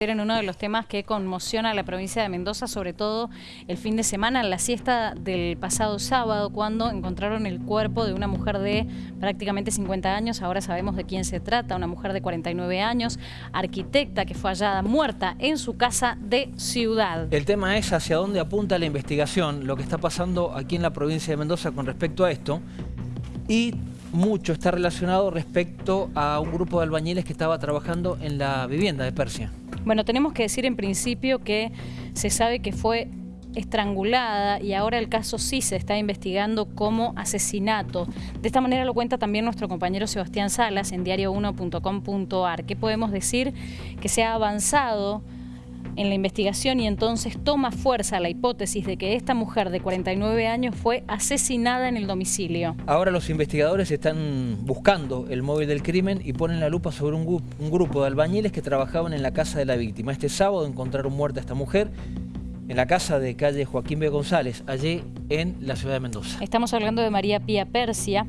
en uno de los temas que conmociona a la provincia de Mendoza, sobre todo el fin de semana, en la siesta del pasado sábado, cuando encontraron el cuerpo de una mujer de prácticamente 50 años, ahora sabemos de quién se trata, una mujer de 49 años, arquitecta que fue hallada muerta en su casa de Ciudad. El tema es hacia dónde apunta la investigación, lo que está pasando aquí en la provincia de Mendoza con respecto a esto, y mucho está relacionado respecto a un grupo de albañiles que estaba trabajando en la vivienda de Persia. Bueno, tenemos que decir en principio que se sabe que fue estrangulada y ahora el caso sí se está investigando como asesinato. De esta manera lo cuenta también nuestro compañero Sebastián Salas en diario1.com.ar. ¿Qué podemos decir? Que se ha avanzado en la investigación y entonces toma fuerza la hipótesis de que esta mujer de 49 años fue asesinada en el domicilio. Ahora los investigadores están buscando el móvil del crimen y ponen la lupa sobre un, grupo de albañiles que trabajaban en la casa de la víctima. Este sábado encontraron muerta a esta mujer en la casa de calle Joaquín B. González, allí en la ciudad de Mendoza. Estamos hablando de María Pía Persia,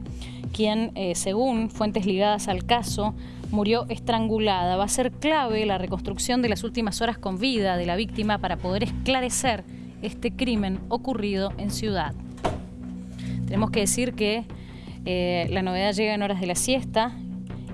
quien, eh, según fuentes ligadas al caso, murió estrangulada. Va a ser clave la reconstrucción de las últimas horas con vida de la víctima para poder esclarecer este crimen ocurrido en Ciudad. Tenemos que decir que eh, la novedad llega en horas de la siesta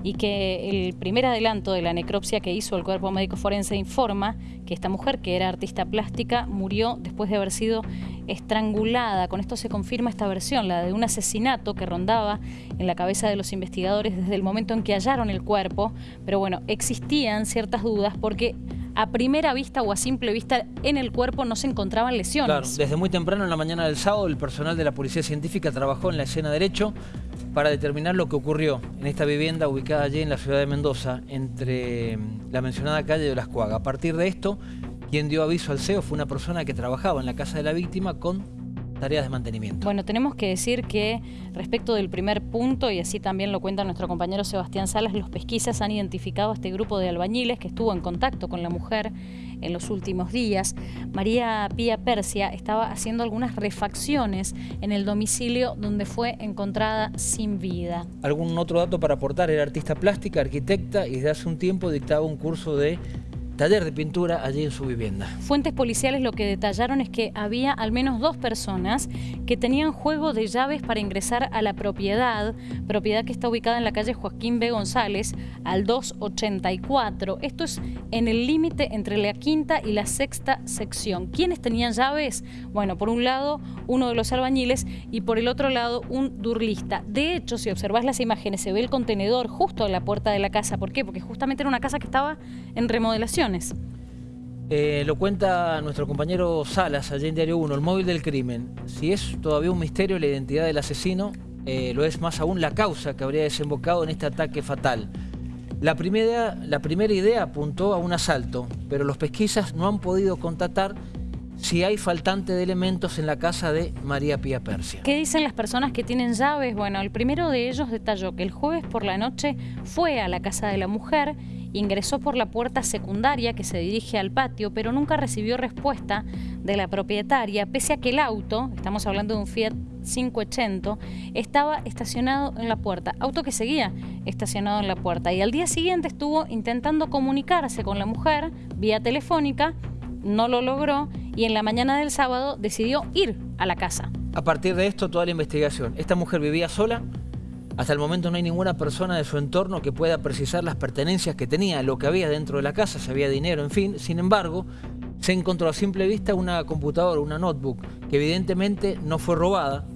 y que el primer adelanto de la necropsia que hizo el cuerpo médico forense informa que esta mujer, que era artista plástica, murió después de haber sido estrangulada. Con esto se confirma esta versión, la de un asesinato que rondaba en la cabeza de los investigadores desde el momento en que hallaron el cuerpo, pero bueno, existían ciertas dudas porque a primera vista o a simple vista en el cuerpo no se encontraban lesiones. Claro, desde muy temprano en la mañana del sábado el personal de la Policía Científica trabajó en la escena derecho para determinar lo que ocurrió en esta vivienda ubicada allí en la ciudad de Mendoza, entre mm, la mencionada calle de Las Cuagas. A partir de esto, quien dio aviso al CEO fue una persona que trabajaba en la casa de la víctima con tareas de mantenimiento. Bueno, tenemos que decir que respecto del primer punto, y así también lo cuenta nuestro compañero Sebastián Salas, los pesquisas han identificado a este grupo de albañiles que estuvo en contacto con la mujer en los últimos días. María Pía Persia estaba haciendo algunas refacciones en el domicilio donde fue encontrada sin vida. ¿Algún otro dato para aportar? Era artista plástica, arquitecta y desde hace un tiempo dictaba un curso de taller de pintura allí en su vivienda. Fuentes policiales lo que detallaron es que había al menos dos personas que tenían juego de llaves para ingresar a la propiedad, propiedad que está ubicada en la calle Joaquín B. González, al 284. Esto es en el límite entre la quinta y la sexta sección. ¿Quiénes tenían llaves? Bueno, por un lado, uno de los albañiles y por el otro lado, un durlista. De hecho, si observas las imágenes, se ve el contenedor justo en la puerta de la casa. ¿Por qué? Porque justamente era una casa que estaba en remodelación. Eh, lo cuenta nuestro compañero Salas, allí en Diario 1, el móvil del crimen. Si es todavía un misterio la identidad del asesino, eh, lo es más aún la causa que habría desembocado en este ataque fatal. La primera, la primera idea apuntó a un asalto, pero los pesquisas no han podido constatar si hay faltante de elementos en la casa de María Pía Persia. ¿Qué dicen las personas que tienen llaves? Bueno, el primero de ellos detalló que el jueves por la noche fue a la casa de la mujer Ingresó por la puerta secundaria que se dirige al patio, pero nunca recibió respuesta de la propietaria, pese a que el auto, estamos hablando de un Fiat 580, estaba estacionado en la puerta, auto que seguía estacionado en la puerta. Y al día siguiente estuvo intentando comunicarse con la mujer vía telefónica, no lo logró y en la mañana del sábado decidió ir a la casa. A partir de esto, toda la investigación. ¿Esta mujer vivía sola? Hasta el momento no hay ninguna persona de su entorno que pueda precisar las pertenencias que tenía, lo que había dentro de la casa, si había dinero, en fin. Sin embargo, se encontró a simple vista una computadora, una notebook, que evidentemente no fue robada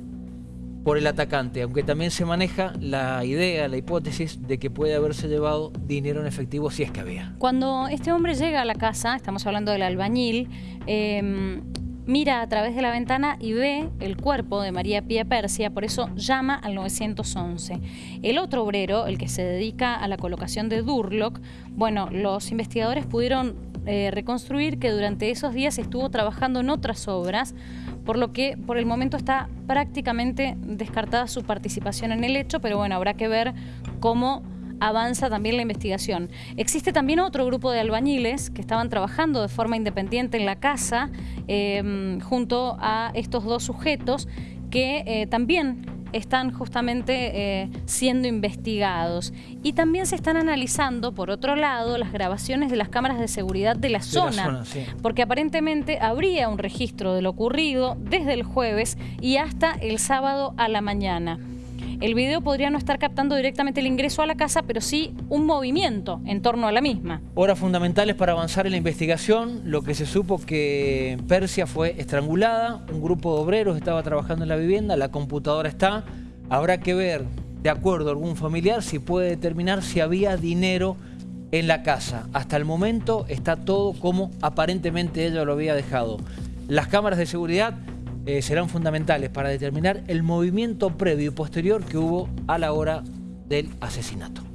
por el atacante, aunque también se maneja la idea, la hipótesis de que puede haberse llevado dinero en efectivo si es que había. Cuando este hombre llega a la casa, estamos hablando del albañil, eh, mira a través de la ventana y ve el cuerpo de María Pía Persia, por eso llama al 911. El otro obrero, el que se dedica a la colocación de Durlock, bueno, los investigadores pudieron eh, reconstruir que durante esos días estuvo trabajando en otras obras, por lo que por el momento está prácticamente descartada su participación en el hecho, pero bueno, habrá que ver cómo avanza también la investigación. Existe también otro grupo de albañiles que estaban trabajando de forma independiente en la casa em, junto a estos dos sujetos que eh, también están justamente eh, siendo investigados. Y también se están analizando, por otro lado, las grabaciones de las cámaras de seguridad de la zona. Porque aparentemente habría un registro de lo ocurrido desde el jueves y hasta el sábado a la mañana. El video podría no estar captando directamente el ingreso a la casa, pero sí un movimiento en torno a la misma. Horas fundamentales para avanzar en la investigación. Lo que se supo que Persia fue estrangulada, un grupo de obreros estaba trabajando en la vivienda, la computadora está. Habrá que ver, de acuerdo a algún familiar, si puede determinar si había dinero en la casa. Hasta el momento está todo como aparentemente ella lo había dejado. Las cámaras de seguridad eh, serán fundamentales para determinar el movimiento previo y posterior que hubo a la hora del asesinato.